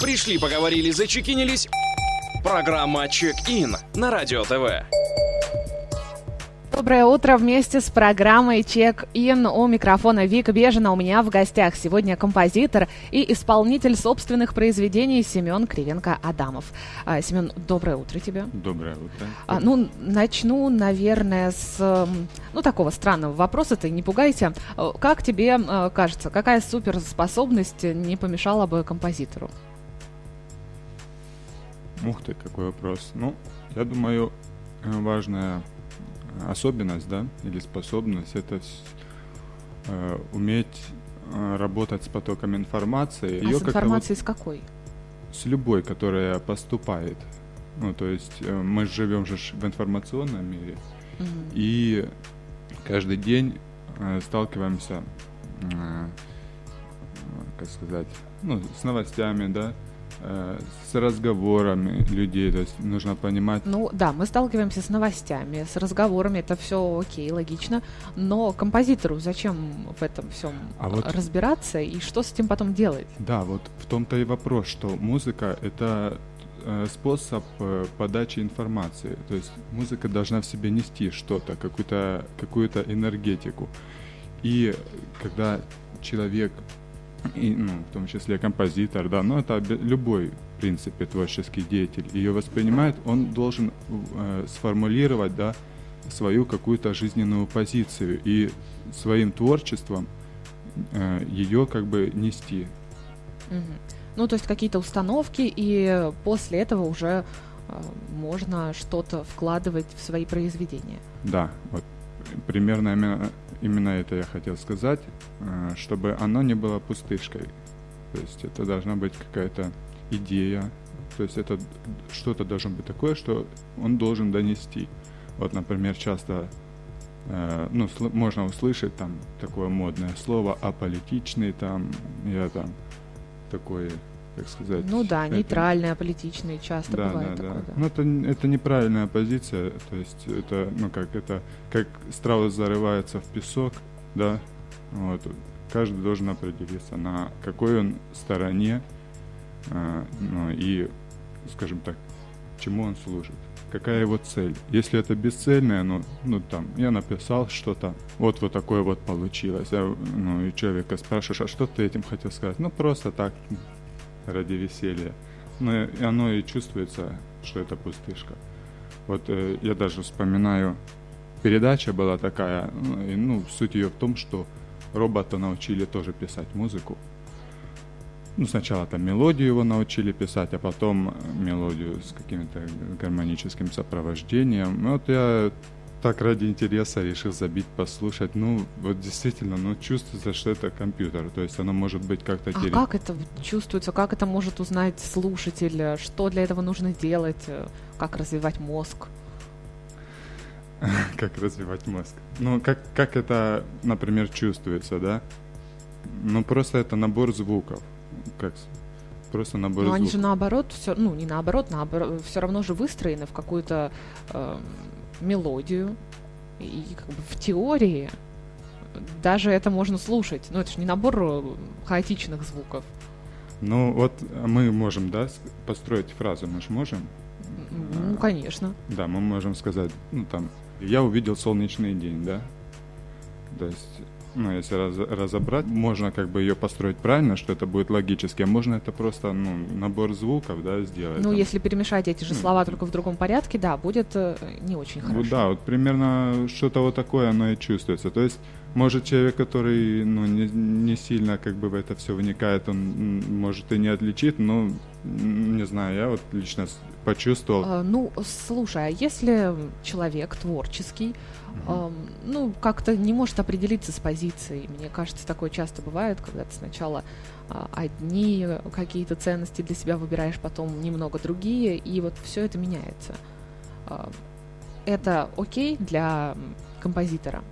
Пришли, поговорили, зачекинились. Программа «Чек-ин» на Радио ТВ. Доброе утро вместе с программой «Чек-ин» у микрофона Вика Бежина. У меня в гостях сегодня композитор и исполнитель собственных произведений Семен Кривенко-Адамов. А, Семен, доброе утро тебе. Доброе утро. А, ну, начну, наверное, с ну, такого странного вопроса, ты не пугайся. А, как тебе а, кажется, какая суперспособность не помешала бы композитору? Ух ты, какой вопрос. Ну, я думаю, э, важная особенность, да, или способность это э, уметь э, работать с потоком информации. А Ее с информацией с какой? С любой, которая поступает. Ну, то есть э, мы живем же в информационном мире, угу. и каждый день э, сталкиваемся, э, как сказать, ну, с новостями, да, с разговорами людей, то есть нужно понимать. Ну да, мы сталкиваемся с новостями, с разговорами, это все окей, логично, но композитору зачем в этом всем а вот, разбираться и что с этим потом делать? Да, вот в том-то и вопрос, что музыка это э, способ э, подачи информации, то есть музыка должна в себе нести что-то, какую-то какую-то энергетику, и когда человек и, ну, в том числе композитор, да, но это любой, в принципе, творческий деятель ее воспринимает, он должен э, сформулировать, да, свою какую-то жизненную позицию и своим творчеством э, ее как бы нести. Угу. Ну, то есть какие-то установки, и после этого уже э, можно что-то вкладывать в свои произведения. Да, вот примерно именно, это я хотел сказать, э, чтобы оно не было пустышкой. То есть это должна быть какая-то идея, то есть это что-то должно быть такое, что он должен донести. Вот, например, часто э, ну, можно услышать там такое модное слово аполитичный, там, я там такой как сказать. Ну да, это... нейтральные, аполитичные часто да, бывает да, такое. Да. Да. Ну это, это неправильная позиция, то есть это, ну как это, как страус зарывается в песок, да, вот, каждый должен определиться, на какой он стороне, э, ну и, скажем так, чему он служит какая его цель. Если это бесцельное, ну, ну там, я написал что-то, вот вот такое вот получилось. А, ну, и человека спрашиваешь, а что ты этим хотел сказать? Ну, просто так, ради веселья. Но и оно и чувствуется, что это пустышка. Вот э, я даже вспоминаю, передача была такая, ну, ну, суть ее в том, что робота научили тоже писать музыку. Ну, сначала там мелодию его научили писать, а потом мелодию с каким-то гармоническим сопровождением. Вот я так ради интереса решил забить, послушать. Ну, вот действительно, ну, чувствуется, что это компьютер. То есть оно может быть как-то... А как это чувствуется? Как это может узнать слушатель? Что для этого нужно делать? Как развивать мозг? как развивать мозг? Ну, как, как это, например, чувствуется, да? Ну, просто это набор звуков. Как просто набор Но звуков. они же наоборот, все, ну, не наоборот, наоборот, все равно же выстроены в какую-то... Э, мелодию, и как бы в теории даже это можно слушать. Но это же не набор э, хаотичных звуков. Ну вот мы можем, да, построить фразу, мы же можем? Ну, конечно. Да, мы можем сказать, ну там, я увидел солнечный день, да? То есть ну, если раз, разобрать, можно как бы ее построить правильно, что это будет логически, а можно это просто, ну, набор звуков, да, сделать. Ну, там. если перемешать эти же слова только в другом порядке, да, будет э, не очень хорошо. Вот, да, вот примерно что-то вот такое оно и чувствуется. То есть, может, человек, который, ну, не, не сильно как бы в это все вникает, он может и не отличит, но, не знаю, я вот лично почувствовал. А, ну, слушай, а если человек творческий, э, ну, как-то не может определиться с позицией. Мне кажется, такое часто бывает, когда ты сначала э, одни какие-то ценности для себя выбираешь, потом немного другие, и вот все это меняется. Э, это окей для композитора?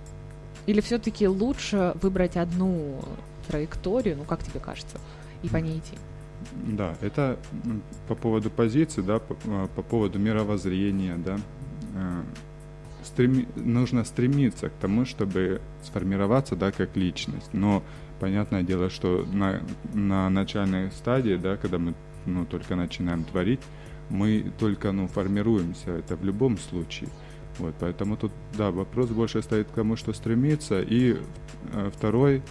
Или все-таки лучше выбрать одну траекторию, ну, как тебе кажется, и по ней идти? Да, это по поводу позиции, да, по, по поводу мировоззрения, да, э, стреми, нужно стремиться к тому, чтобы сформироваться, да, как личность. Но понятное дело, что на, на начальной стадии, да, когда мы ну, только начинаем творить, мы только, ну, формируемся, это в любом случае. Вот, поэтому тут, да, вопрос больше стоит к тому, что стремиться. И э, второй,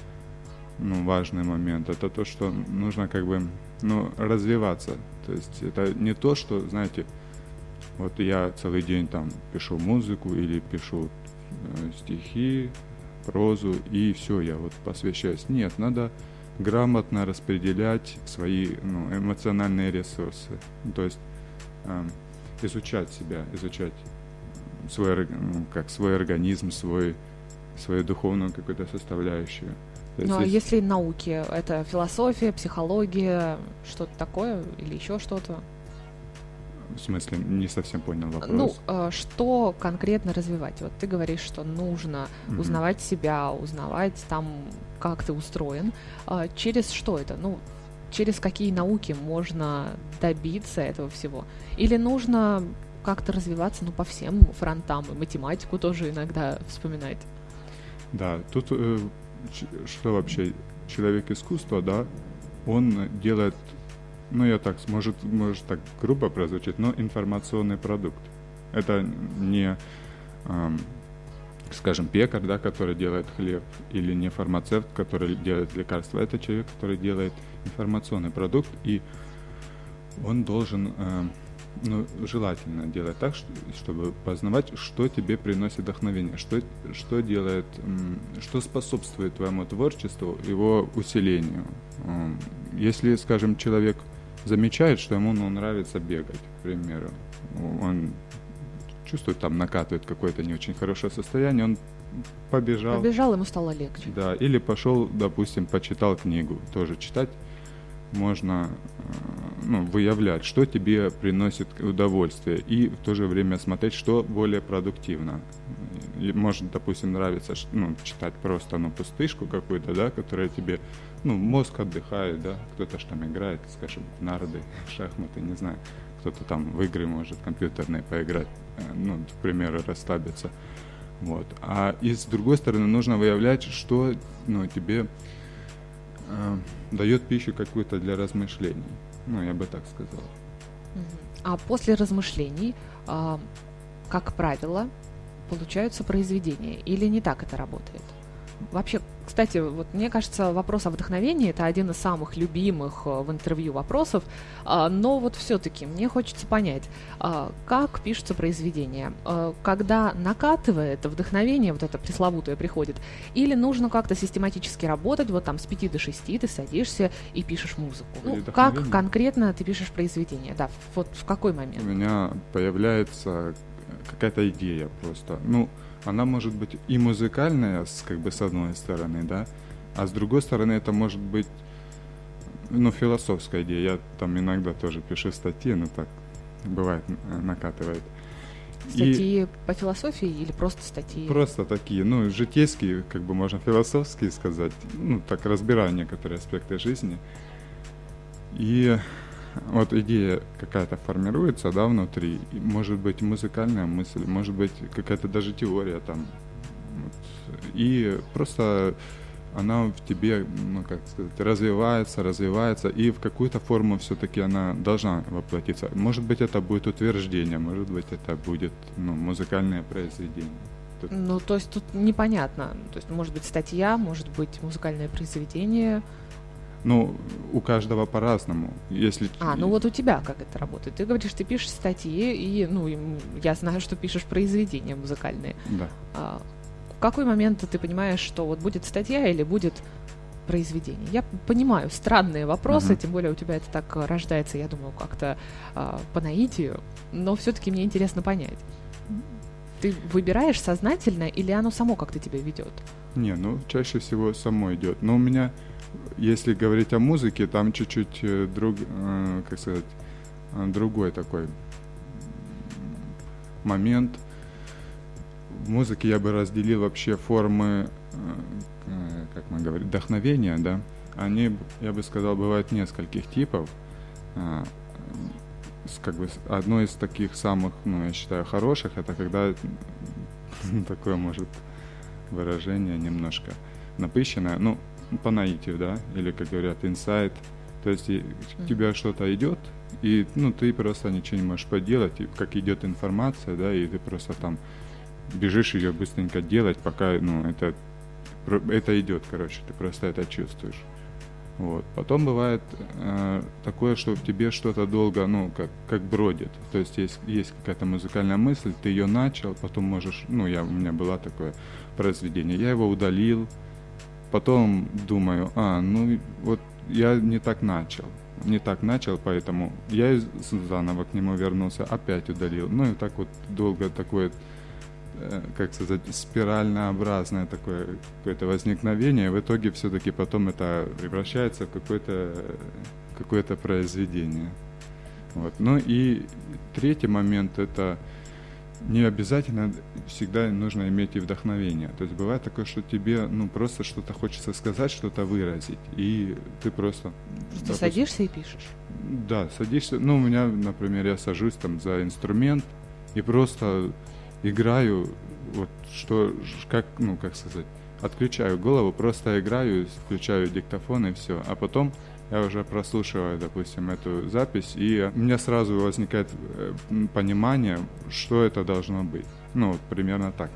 ну, важный момент, это то, что нужно как бы, ну, развиваться. То есть это не то, что, знаете, вот я целый день там пишу музыку или пишу э, стихи, прозу, и все, я вот посвящаюсь. Нет, надо грамотно распределять свои ну, эмоциональные ресурсы. То есть э, изучать себя, изучать свой, ну, как свой организм, свой, свою духовную какую-то составляющую. Ну, а если науки, это философия, психология, что-то такое или еще что-то? В смысле, не совсем понял вопрос. Ну, э, что конкретно развивать? Вот ты говоришь, что нужно mm-hmm. узнавать себя, узнавать там, как ты устроен. Э, через что это? Ну, через какие науки можно добиться этого всего? Или нужно как-то развиваться, ну, по всем фронтам, и математику тоже иногда вспоминать? Да, тут э, что вообще человек искусства, да, он делает ну я так, может, может так грубо прозвучит, но информационный продукт. Это не, эм, скажем, пекарь, да, который делает хлеб, или не фармацевт, который делает лекарства. Это человек, который делает информационный продукт, и он должен, э, ну, желательно делать так, чтобы познавать, что тебе приносит вдохновение, что, что делает, что способствует твоему творчеству, его усилению. Если, скажем, человек замечает, что ему ну, нравится бегать, к примеру. Он чувствует, там накатывает какое-то не очень хорошее состояние, он побежал. Побежал, ему стало легче. Да, или пошел, допустим, почитал книгу. Тоже читать можно э, ну, выявлять, что тебе приносит удовольствие, и в то же время смотреть, что более продуктивно. И может, допустим, нравится ну, читать просто ну, пустышку какую-то, да, которая тебе ну, мозг отдыхает, да, кто-то же там играет, скажем, нарды, шахматы, не знаю, кто-то там в игры может компьютерные поиграть, э, ну, к примеру, расслабиться. Вот. А и с другой стороны, нужно выявлять, что ну, тебе э, дает пищу какую-то для размышлений. Ну, я бы так сказал. А после размышлений, э, как правило, получаются произведения? Или не так это работает? Вообще, кстати, вот мне кажется, вопрос о вдохновении это один из самых любимых э, в интервью вопросов, а, но вот все-таки мне хочется понять, а, как пишется произведение, а, когда накатывает вдохновение, вот это пресловутое приходит, или нужно как-то систематически работать, вот там с 5 до 6 ты садишься и пишешь музыку. Ну, как конкретно ты пишешь произведение? Да, вот в какой момент? У меня появляется какая-то идея просто. Ну, она может быть и музыкальная, с, как бы с одной стороны, да, а с другой стороны это может быть, ну, философская идея. Я там иногда тоже пишу статьи, ну так, бывает, накатывает. Статьи и по философии или просто статьи? Просто такие, ну, житейские, как бы можно философские сказать, ну, так разбираю некоторые аспекты жизни. И вот идея какая-то формируется, да, внутри, может быть музыкальная мысль, может быть какая-то даже теория там, вот. и просто она в тебе, ну как сказать, развивается, развивается, и в какую-то форму все-таки она должна воплотиться. Может быть, это будет утверждение, может быть, это будет ну, музыкальное произведение. Тут... Ну, то есть тут непонятно. То есть, может быть, статья, может быть, музыкальное произведение. Ну, у каждого по-разному. Если... А, ну вот у тебя как это работает? Ты говоришь, ты пишешь статьи, и, ну, я знаю, что пишешь произведения музыкальные. Да. А, в какой момент ты понимаешь, что вот будет статья или будет произведение? Я понимаю, странные вопросы, uh-huh. тем более у тебя это так рождается, я думаю, как-то а, по наитию, но все-таки мне интересно понять. Ты выбираешь сознательно или оно само как-то тебя ведет? Не, ну чаще всего само идет. Но у меня если говорить о музыке, там чуть-чуть э, друг, э, как сказать, э, другой такой момент. В музыке я бы разделил вообще формы, как мы говорим, вдохновения, да. Они, я бы сказал, бывают нескольких типов. Как бы одно из таких самых, ну, я считаю, хороших, это когда такое может выражение немножко напыщенное. Ну, по наитию, да, или, как говорят, инсайт, То есть и у тебя что-то идет, и ну, ты просто ничего не можешь поделать, и как идет информация, да, и ты просто там бежишь ее быстренько делать, пока ну, это, это идет, короче, ты просто это чувствуешь. Вот. Потом бывает э, такое, что в тебе что-то долго, ну, как, как бродит. То есть есть, есть какая-то музыкальная мысль, ты ее начал, потом можешь, ну, я, у меня было такое произведение, я его удалил, потом думаю, а, ну, вот я не так начал, не так начал, поэтому я заново к нему вернулся, опять удалил. Ну, и так вот долго такое Э, как сказать, спиральнообразное такое какое-то возникновение, в итоге все-таки потом это превращается в какое-то какое произведение. Вот. Ну и третий момент это не обязательно всегда нужно иметь и вдохновение. То есть бывает такое, что тебе ну просто что-то хочется сказать, что-то выразить, и ты просто... Просто допустим, садишься и пишешь. Да, садишься. Ну, у меня, например, я сажусь там за инструмент и просто играю, вот что, как, ну, как сказать, отключаю голову, просто играю, включаю диктофон и все. А потом я уже прослушиваю, допустим, эту запись, и у меня сразу возникает э, понимание, что это должно быть. Ну, примерно так.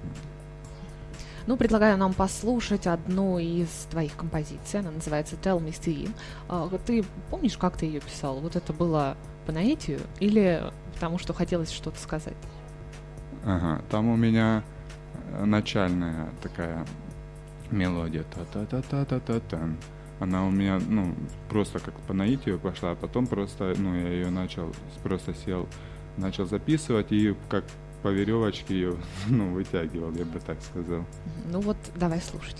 Ну, предлагаю нам послушать одну из твоих композиций. Она называется Tell Me Steve. А, ты помнишь, как ты ее писал? Вот это было по наитию или потому что хотелось что-то сказать? Ага, там у меня э, начальная такая мелодия. Та-та-та-та-та-та. Она у меня, ну, просто как по наитию пошла, а потом просто, ну, я ее начал, просто сел, начал записывать и как по веревочке ее, ну, вытягивал, я бы так сказал. Ну вот, давай слушать.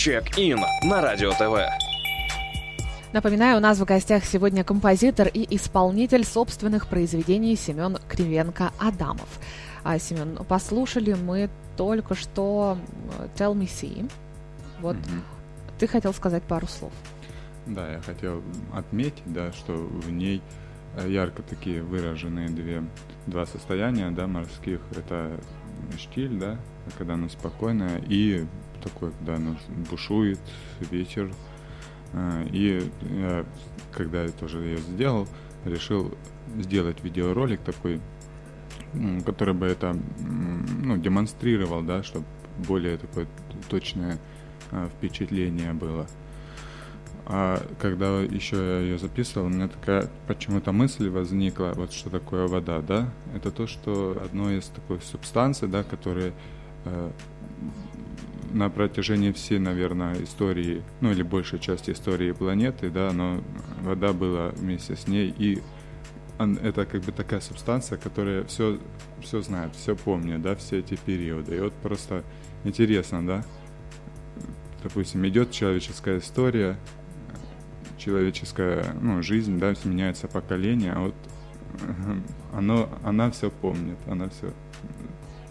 Чек-ин на Радио ТВ. Напоминаю, у нас в гостях сегодня композитор и исполнитель собственных произведений Семен Кривенко-Адамов. А, Семен, послушали мы только что Tell Me See. Вот Мгм. ты хотел сказать пару слов. Да, я хотел отметить, да, что в ней э, ярко такие выраженные две, два состояния, да, морских. Это штиль, да, когда оно спокойное, и такой, когда оно бушует, вечер. Э, И когда я тоже ее сделал, решил сделать видеоролик такой, который бы это ну, демонстрировал, да, чтобы более такое точное э, впечатление было. А когда еще я ее записывал, у меня такая почему-то мысль возникла, вот что такое вода, да? Это то, что одно из такой субстанций, да, которые э, на протяжении всей, наверное, истории, ну или большей части истории планеты, да, но вода была вместе с ней, и он- это как бы такая субстанция, которая все, все знает, все помнит, да, все эти периоды. И вот просто интересно, да, допустим, идет человеческая история, человеческая ну, жизнь, да, меняется поколение, а вот оно, она все помнит, она все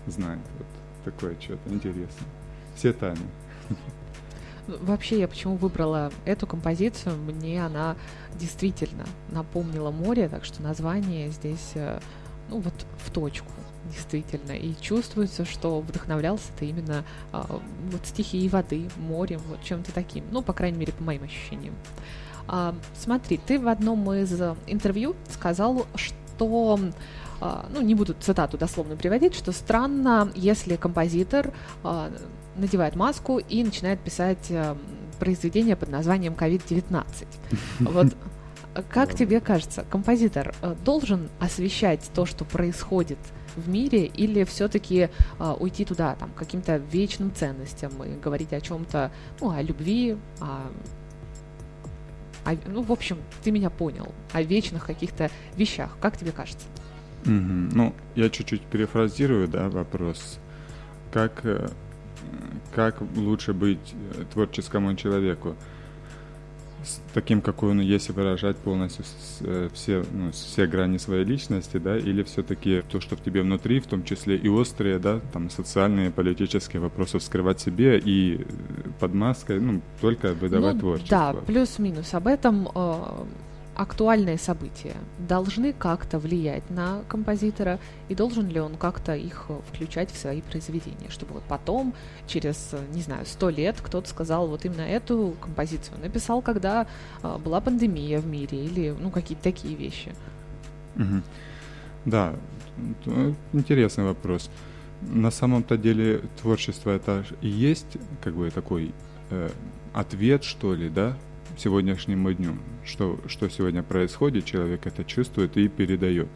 знает. Вот такое что-то интересное. Тайны. Вообще, я почему выбрала эту композицию, мне она действительно напомнила море, так что название здесь, э, ну вот в точку, действительно. И чувствуется, что вдохновлялся ты именно а, вот стихией воды, морем, вот чем-то таким. Ну, по крайней мере, по моим ощущениям. А, смотри, ты в одном из интервью сказал, что а, ну, не буду цитату дословно приводить, что странно, если композитор надевает маску и начинает писать э, произведение под названием COVID-19. Вот э, как тебе кажется, композитор э, должен освещать то, что происходит в мире, или все-таки уйти туда, там, каким-то вечным ценностям и говорить о чем-то, ну, о любви, о о- ну, в общем, ты меня понял, о вечных каких-то вещах. Как тебе кажется? Мгм. Ну, я чуть-чуть перефразирую, да, вопрос. Как, э, как лучше быть э, творческому человеку? С таким, какой он есть, и выражать полностью э, все, ну, все грани своей личности, да, или все-таки то, что в тебе внутри, в том числе и острые, да, там, социальные, политические вопросы вскрывать себе и э, под маской, ну, только выдавать Ну, творчество. Да, плюс-минус. Об этом э, актуальные события должны как-то влиять на композитора, и должен ли он как-то их включать в свои произведения, чтобы вот потом, через, не знаю, сто лет кто-то сказал, вот именно эту композицию написал, когда э, была пандемия в мире, или, ну, какие-то такие вещи. Мгм. Да, интересный вопрос. На самом-то деле творчество это и есть как бы такой э, ответ, что ли, да, сегодняшнему дню, что, что сегодня происходит, человек это чувствует и передает.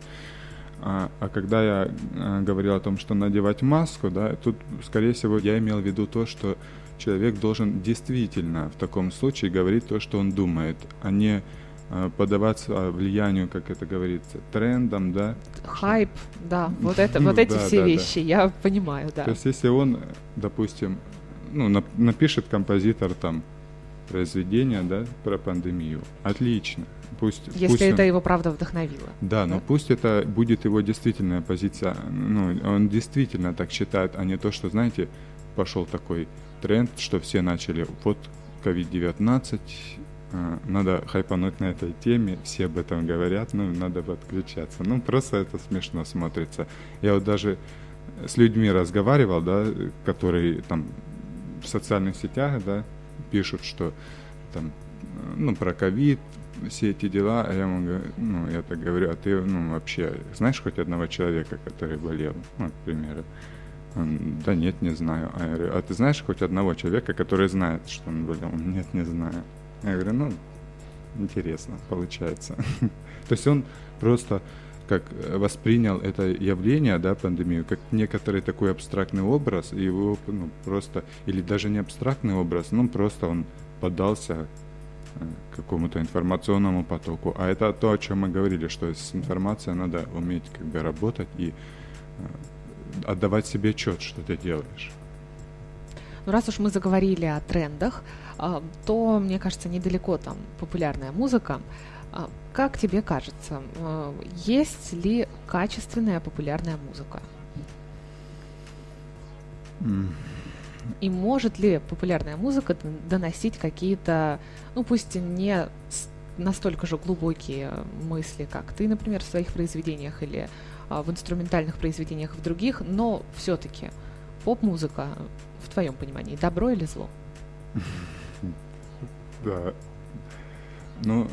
А, а когда я э, говорил о том, что надевать маску, да, тут, скорее всего, я имел в виду то, что человек должен действительно в таком случае говорить то, что он думает, а не э, поддаваться влиянию, как это говорится, трендам, да. Хайп, да, вот это, Ну, вот эти да, все да, да. вещи, я понимаю, да. То есть, если он, допустим, ну, нап- напишет композитор там произведение, да, про пандемию, отлично. Пусть, Если пусть это он- его правда вдохновило. Да, но да? пусть это будет его действительная позиция, ну, он действительно так считает, а не то, что, знаете, пошел такой тренд, что все начали, вот COVID-19, э, надо хайпануть на этой теме, все об этом говорят, ну, надо подключаться. Ну, просто это смешно смотрится. Я вот даже с людьми разговаривал, да, которые там в социальных сетях, да, пишут, что там, ну, про ковид, все эти дела, а я ему ну, я так говорю, а ты, ну, вообще знаешь хоть одного человека, который болел, ну, к примеру? Он, да нет, не знаю. А я говорю, а ты знаешь хоть одного человека, который знает, что он болел? Он, нет, не знаю. Я говорю, ну, интересно, получается. То есть он просто как э, воспринял это явление, да, пандемию, как некоторый такой абстрактный образ, и его ну, просто, или даже не абстрактный образ, ну просто он поддался э, какому-то информационному потоку. А это то, о чем мы говорили, что с информацией надо уметь как бы работать и э, отдавать себе отчет, что ты делаешь. Но раз уж мы заговорили о трендах, а, то, мне кажется, недалеко там популярная музыка. А, как тебе кажется, а, есть ли качественная популярная музыка? И может ли популярная музыка доносить какие-то, ну пусть не настолько же глубокие мысли, как ты, например, в своих произведениях или а, в инструментальных произведениях в других, но все-таки поп-музыка, в твоем понимании, добро или зло? Да. Ну,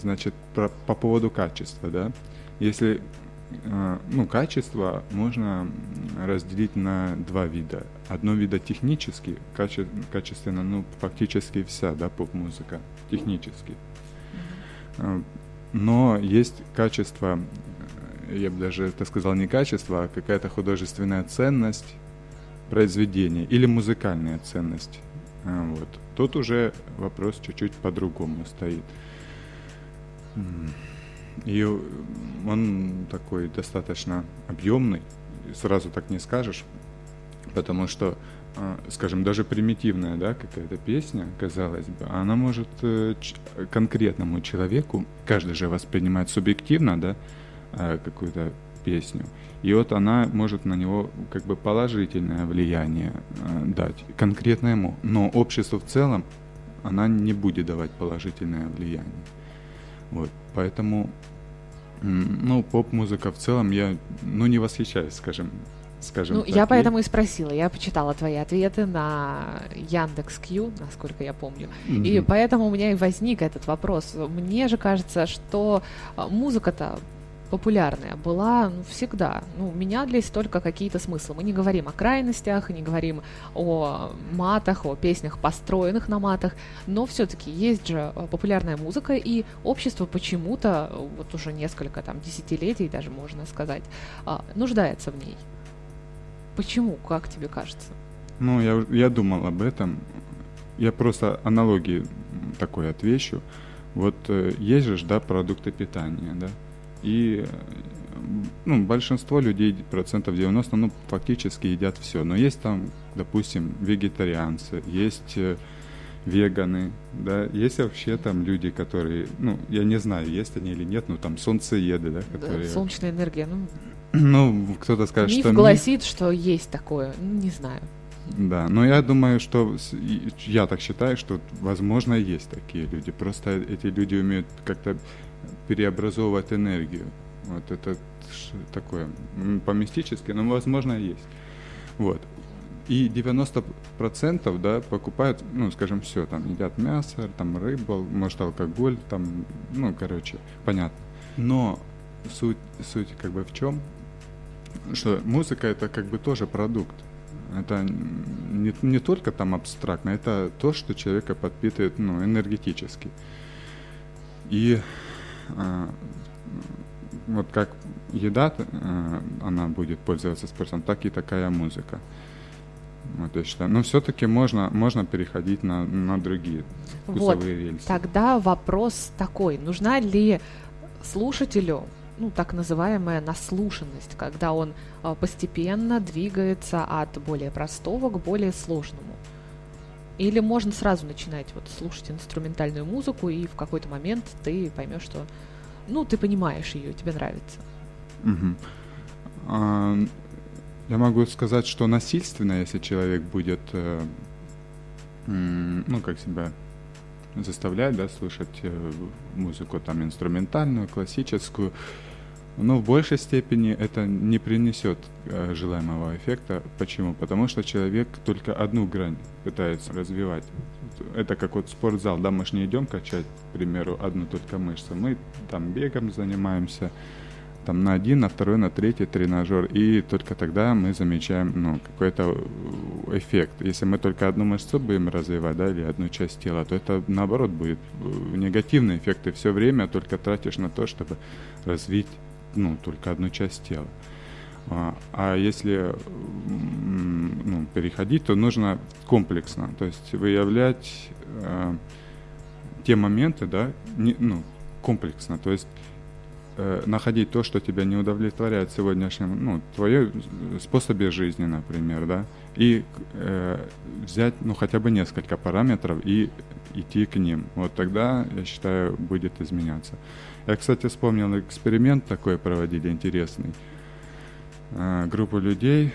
значит, про, по поводу качества, да. Если а, ну, качество можно разделить на два вида. Одно вида технически, каче, качественно, ну, фактически вся, да, поп-музыка, технически. А, но есть качество, я бы даже это сказал не качество, а какая-то художественная ценность произведения или музыкальная ценность. Вот. Тут уже вопрос чуть-чуть по-другому стоит. И он такой достаточно объемный, сразу так не скажешь, потому что, а, скажем, даже примитивная, да, какая-то песня, казалось бы, она может э, конкретному человеку, каждый же воспринимает субъективно, да, а, какую-то песню, и вот она может на него как бы положительное влияние а, дать, конкретно ему, но обществу в целом она не будет давать положительное влияние. Вот, поэтому, ну, поп-музыка в целом я, ну, не восхищаюсь, скажем, скажем ну, так. я поэтому и спросила, я почитала твои ответы на Яндекс Кью, насколько я помню, mm-hmm. и поэтому у меня и возник этот вопрос. Мне же кажется, что а, музыка-то популярная была ну, всегда. Ну, менялись только какие-то смыслы. Мы не говорим о крайностях, не говорим о матах, о песнях, построенных на матах, но все-таки есть же э, популярная музыка, и общество почему-то, вот уже несколько там десятилетий даже можно сказать, а, нуждается в ней. Почему, как тебе кажется? Ну, я, я думал об этом. Я просто аналогии такой отвечу. Вот э, есть же, да, продукты питания, да, и ну, большинство людей, процентов 90, ну, фактически едят все. Но есть там, допустим, вегетарианцы, есть э, веганы, да, есть вообще там люди, которые, ну, я не знаю, есть они или нет, ну, там солнцееды, да, которые... Да, солнечная энергия, ну... Ну, кто-то скажет, миф что... Миф гласит, что есть такое, ну, не знаю. Да, но я думаю, что я так считаю, что возможно есть такие люди. Просто эти люди умеют как-то переобразовывать энергию. Вот это такое по-мистически, но возможно есть. Вот. И 90% да, покупают, ну, скажем, все, там, едят мясо, там, рыбу, может, алкоголь, там, ну, короче, понятно. Но суть, суть как бы в чем? Что музыка это как бы тоже продукт. Это не, не только там абстрактно, это то, что человека подпитывает ну, энергетически. И вот как еда, а, она будет пользоваться спросом, так и такая музыка. Вот я считаю. Но все-таки можно, можно переходить на, на другие вкусовые вот, рельсы. Тогда вопрос такой. Нужна ли слушателю ну, так называемая наслушанность, когда он а, постепенно двигается от более простого к более сложному. Или можно сразу начинать вот слушать инструментальную музыку, и в какой-то момент ты поймешь, что ну, ты понимаешь ее, тебе нравится. Угу. А, я могу сказать, что насильственно, если человек будет, э, ну, как себя заставлять, да, слушать э, музыку там инструментальную, классическую, но в большей степени это не принесет э, желаемого эффекта. Почему? Потому что человек только одну грань пытается развивать. Это как вот спортзал, да, мы же не идем качать, к примеру, одну только мышцу. Мы там бегом занимаемся, там на один, на второй, на третий тренажер, и только тогда мы замечаем ну, какой-то э, эффект. Если мы только одну мышцу будем развивать, да, или одну часть тела, то это наоборот будет э, негативный эффект. Ты все время только тратишь на то, чтобы развить ну, только одну часть тела. А, а если ну, переходить, то нужно комплексно, то есть выявлять э, те моменты, да, не, ну, комплексно, то есть э, находить то, что тебя не удовлетворяет в сегодняшнем, ну, твое способе жизни, например, да, и э, взять, ну, хотя бы несколько параметров и идти к ним. Вот тогда, я считаю, будет изменяться. Я, кстати, вспомнил эксперимент такой проводили интересный. Э, группа людей,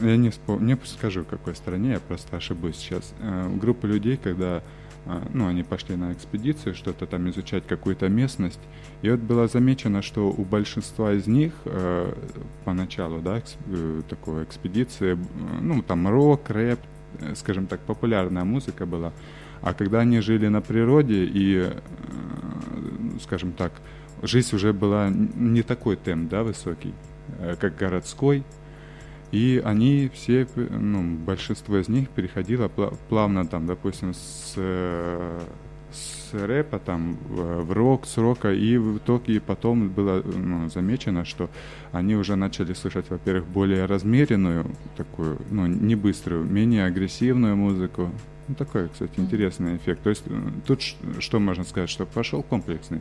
я не, вспом... не скажу, в какой стране, я просто ошибусь сейчас. Э, группа людей, когда э, ну, они пошли на экспедицию, что-то там изучать, какую-то местность, и вот было замечено, что у большинства из них э, поначалу, да, экс, э, такой экспедиции, ну, там рок, рэп, э, скажем так, популярная музыка была, а когда они жили на природе и, э, скажем так, жизнь уже была не такой темп, да, высокий, э, как городской, и они все, ну, большинство из них переходило плавно там, допустим, с, с рэпа там в рок, с рока, и в итоге потом было ну, замечено, что они уже начали слышать, во-первых, более размеренную, такую, ну, не быструю, менее агрессивную музыку, ну, такой, кстати, интересный эффект. То есть э, тут что можно сказать, что пошел комплексный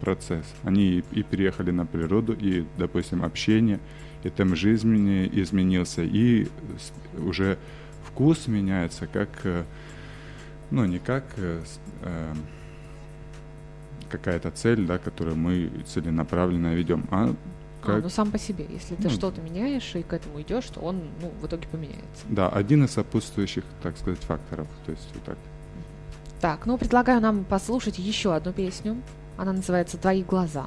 процесс. Они и, переехали на природу, и, допустим, общение, и темп жизни изменился, и уже вкус меняется, как, э, ну, не как э, э, какая-то цель, да, которую мы целенаправленно ведем, а как... А, ну сам по себе. Если ты ну, что-то меняешь и к этому идешь, то он ну, в итоге поменяется. Да, один из сопутствующих, так сказать, факторов. То есть вот так. Так, ну предлагаю нам послушать еще одну песню. Она называется «Твои глаза».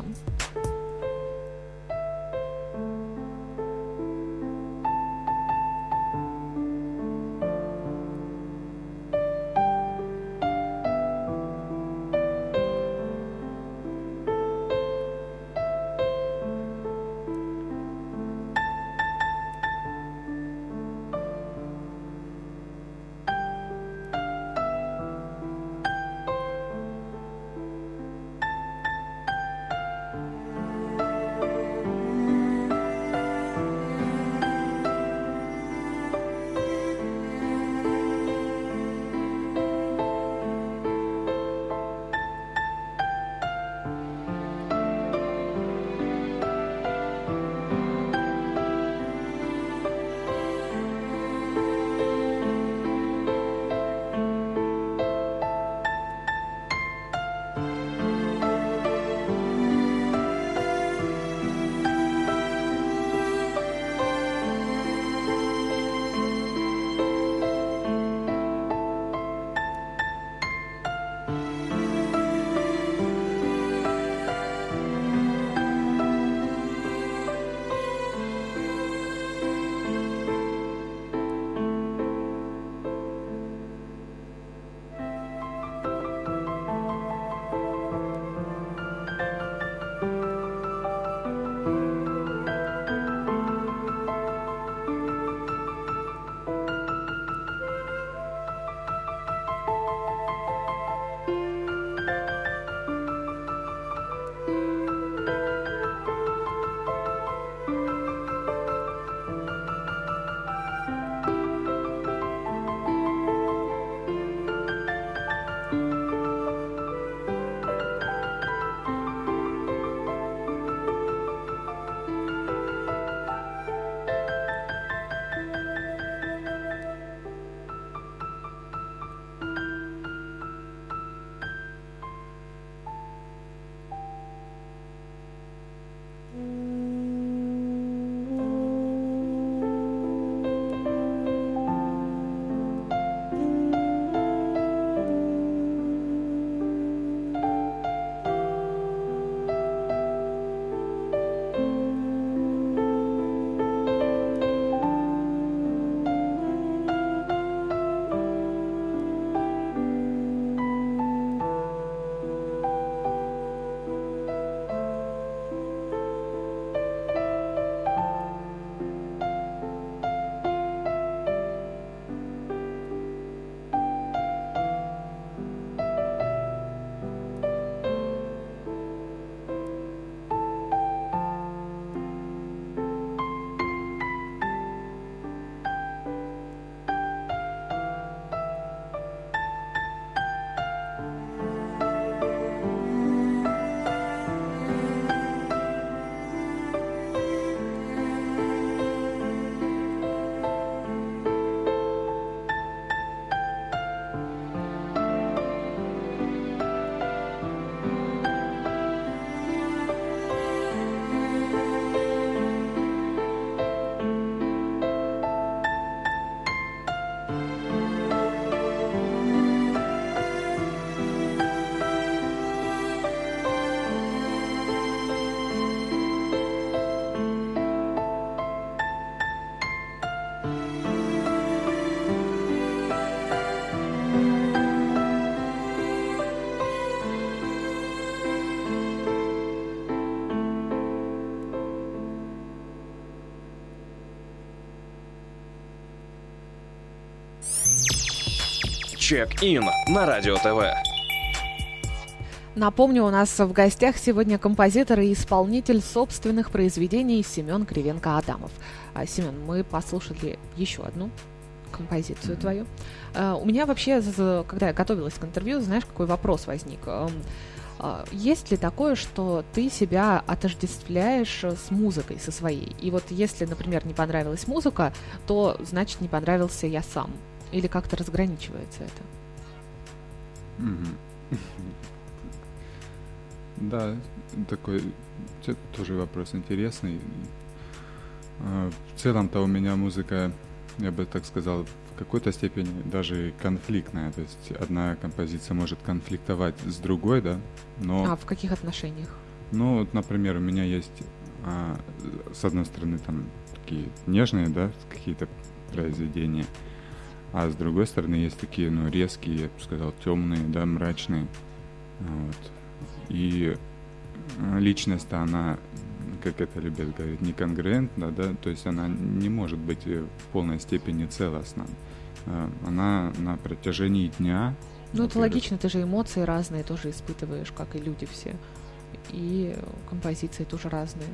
Чек-ин на Радио ТВ. Напомню, у нас в гостях сегодня композитор и исполнитель собственных произведений Семен Кривенко-Адамов. А, Семен, мы послушали еще одну композицию твою. А, у меня вообще, когда я готовилась к интервью, знаешь, какой вопрос возник? А, есть ли такое, что ты себя отождествляешь с музыкой, со своей? И вот если, например, не понравилась музыка, то значит не понравился я сам. Или как-то разграничивается это? Да, такой тоже вопрос интересный. А, в целом-то у меня музыка, я бы так сказал, в какой-то степени даже конфликтная. То есть одна композиция может конфликтовать с другой, да, но... А в каких отношениях? Ну, вот, например, у меня есть, а, с одной стороны, там такие нежные, да, какие-то произведения, а с другой стороны есть такие, ну, резкие, я бы сказал, темные, да, мрачные. Вот. И э, личность, она, как это любят говорить, неконгруентна, да, то есть она не может быть э, в полной степени целостна. Э, она на протяжении дня... Ну, это логично, ты же эмоции разные тоже испытываешь, как и люди все. И композиции тоже разные.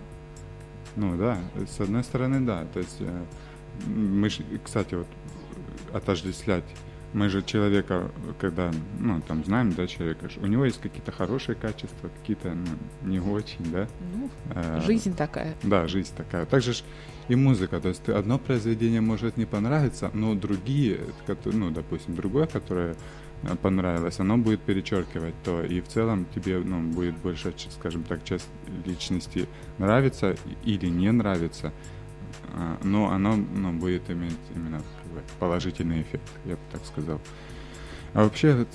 Ну да, с одной стороны, да. То есть мы, кстати, вот отождествлять мы же человека, когда, ну, там, знаем, да, человека, у него есть какие-то хорошие качества, какие-то, ну, не очень, да. Ну, а, жизнь такая. Да, жизнь такая. Также ж и музыка, то есть одно произведение может не понравиться, но другие, ну, допустим, другое, которое э, понравилось, оно будет перечеркивать то, и в целом тебе, ну, будет больше, скажем так, часть личности нравится или не нравится, а, но оно ну, будет иметь именно положительный эффект, я бы так сказал. А вообще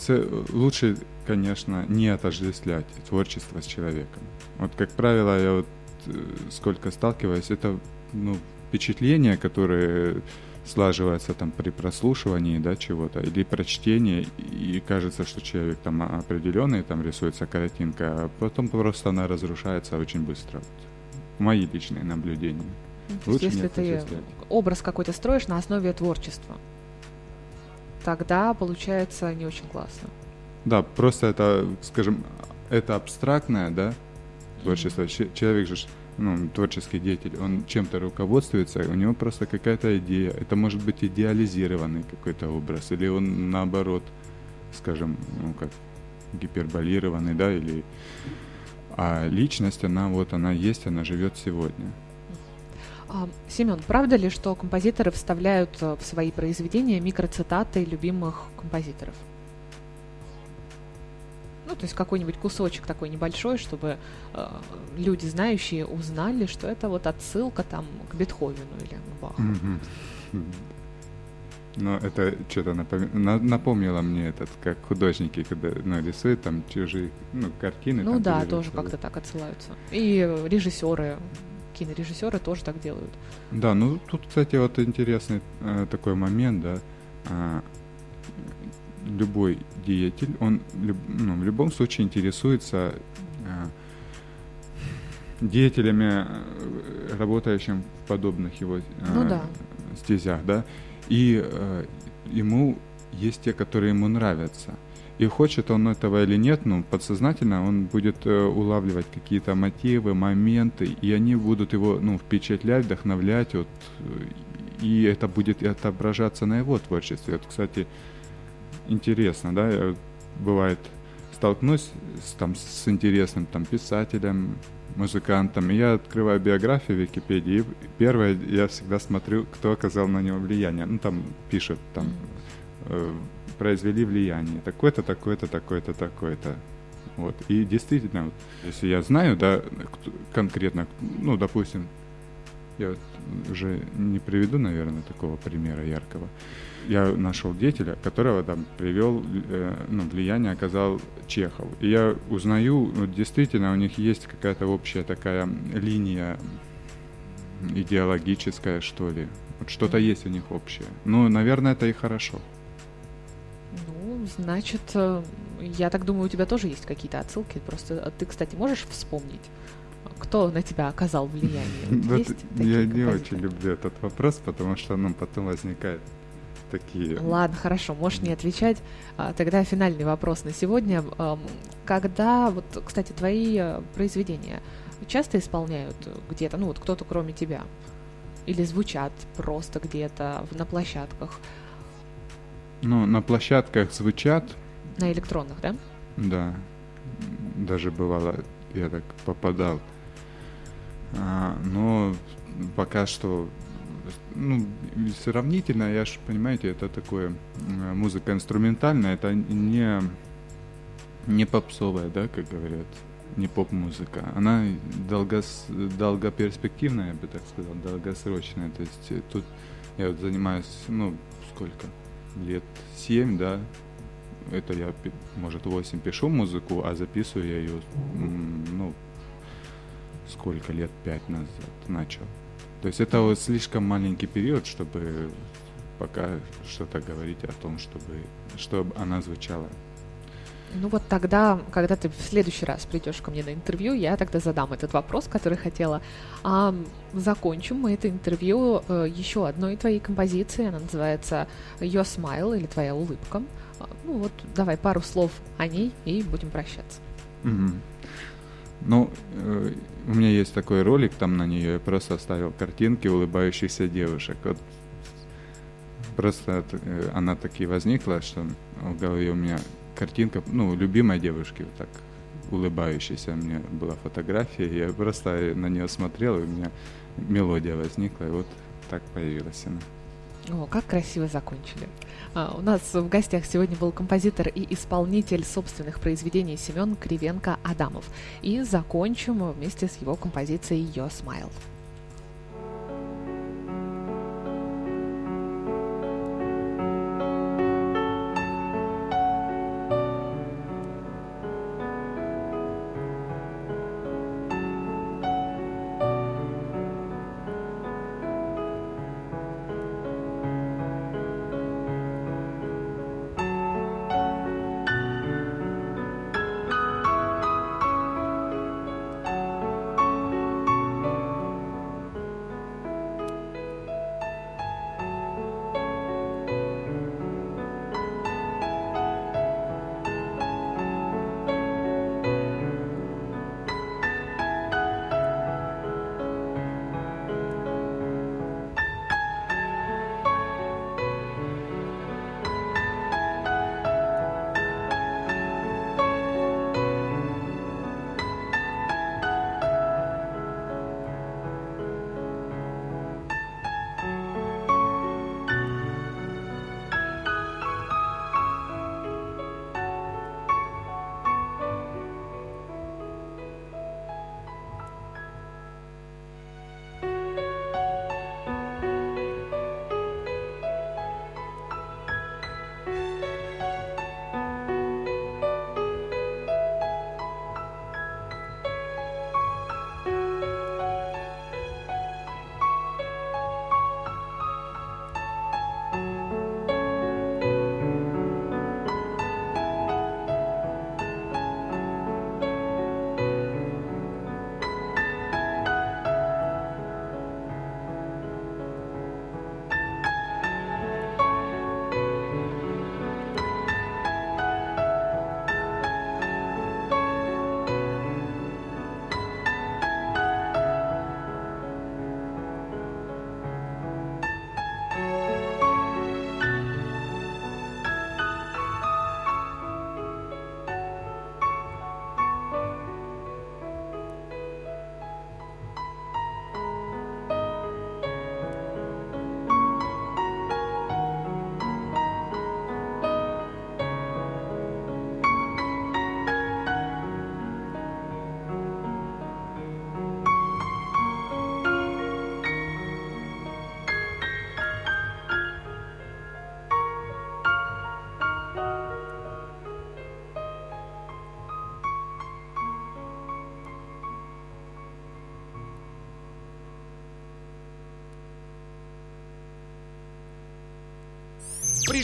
лучше, конечно, не отождествлять творчество с человеком. Вот, как правило, я вот э, сколько сталкиваюсь, это ну, впечатления, которые слаживаются там при прослушивании да, чего-то или прочтении, и кажется, что человек там определенный, там рисуется картинка, а потом просто она разрушается очень быстро. Вот. Мои личные наблюдения. То есть, если ты образ какой-то строишь на основе творчества, тогда получается не очень классно. Да, просто это, скажем, это абстрактное, да, творчество. Mm-hmm. Человек же, ну, творческий деятель, он чем-то руководствуется, у него просто какая-то идея. Это может быть идеализированный какой-то образ, или он наоборот, скажем, ну, как гиперболированный, да, или... А личность, она вот, она есть, она живет сегодня. А, Семен, правда ли, что композиторы вставляют э, в свои произведения микроцитаты любимых композиторов? Ну, то есть какой-нибудь кусочек такой небольшой, чтобы э, люди, знающие, узнали, что это вот отсылка там к Бетховену или к Баху. Ну, это что-то напом... напомнило мне этот, как художники, когда ну, рисуют там чужие ну, картины. Ну да, тоже как-то так отсылаются. И режиссеры кинорежиссеры тоже так делают. Да, ну тут, кстати, вот интересный э, такой момент, да. Э, любой деятель, он люб, ну, в любом случае интересуется э, деятелями, э, работающими в подобных его э, ну, да. стезях, да. И э, ему есть те, которые ему нравятся. И хочет он этого или нет, ну, подсознательно он будет э, улавливать какие-то мотивы, моменты, и они будут его, ну, впечатлять, вдохновлять, вот, и это будет отображаться на его творчестве. Вот, кстати, интересно, да, бывает, столкнусь с, там, с интересным там, писателем, музыкантом, и я открываю биографию в Википедии, и первое, я всегда смотрю, кто оказал на него влияние. Ну, там пишет, там, э, произвели влияние. Такое-то, такое-то, такое-то, такое-то. Вот. И действительно, вот, если я знаю, да, конкретно, ну, допустим, я вот уже не приведу, наверное, такого примера яркого. Я нашел деятеля, которого там привел, э, ну, влияние оказал Чехов. И я узнаю, вот, действительно, у них есть какая-то общая такая линия идеологическая, что ли. Вот что-то есть у них общее. Ну, наверное, это и хорошо. Значит, э, я так думаю, у тебя тоже есть какие-то отсылки. Просто э, ты, кстати, можешь вспомнить, кто на тебя оказал влияние? Я не очень люблю этот вопрос, потому что ну, потом возникает такие. Ладно, хорошо, можешь не отвечать. А, Тогда финальный вопрос на сегодня. Когда, вот, кстати, твои э, произведения часто исполняют где-то, ну вот кто-то кроме тебя? Или звучат просто где-то на площадках, Ну, на площадках звучат, на электронных, да? да. Даже бывало, я так попадал. А, но пока что, ну, сравнительно, я же, понимаете, это такое, м, музыка инструментальная, это не, не попсовая, да, как говорят, не поп-музыка. Она долгос, долгоперспективная, я бы так сказал, долгосрочная. То есть э, тут я вот занимаюсь, ну, сколько? Лет семь, да, это я, может, 8 пишу музыку, а записываю я ее, ну, сколько лет, 5 назад начал. То есть это вот слишком маленький период, чтобы пока что-то говорить о том, чтобы, чтобы она звучала. Ну вот тогда, когда ты в следующий раз придешь ко мне на интервью, я тогда задам этот вопрос, который хотела. А закончим мы это интервью э, еще одной твоей композицией. Она называется Your Smile или Твоя улыбка. А, Ну вот давай пару слов о ней и будем прощаться. Мгм. Ну, э, у меня есть такой ролик там на нее, я просто оставил картинки улыбающихся девушек. Вот просто э, она таки возникла, что в голове у меня картинка, ну, любимой девушки, вот так улыбающейся. У меня была фотография, я просто на нее смотрел, и у меня мелодия возникла, и вот так появилась она. О, как красиво закончили. А, у нас в гостях сегодня был композитор и исполнитель собственных произведений Семен Кривенко-Адамов. И закончим вместе с его композицией Your Smile.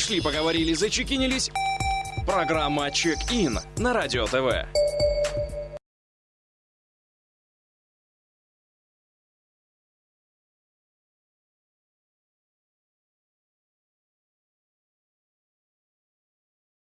Пришли, поговорили, зачекинились. Программа «Чек-ин» на Радио ТВ.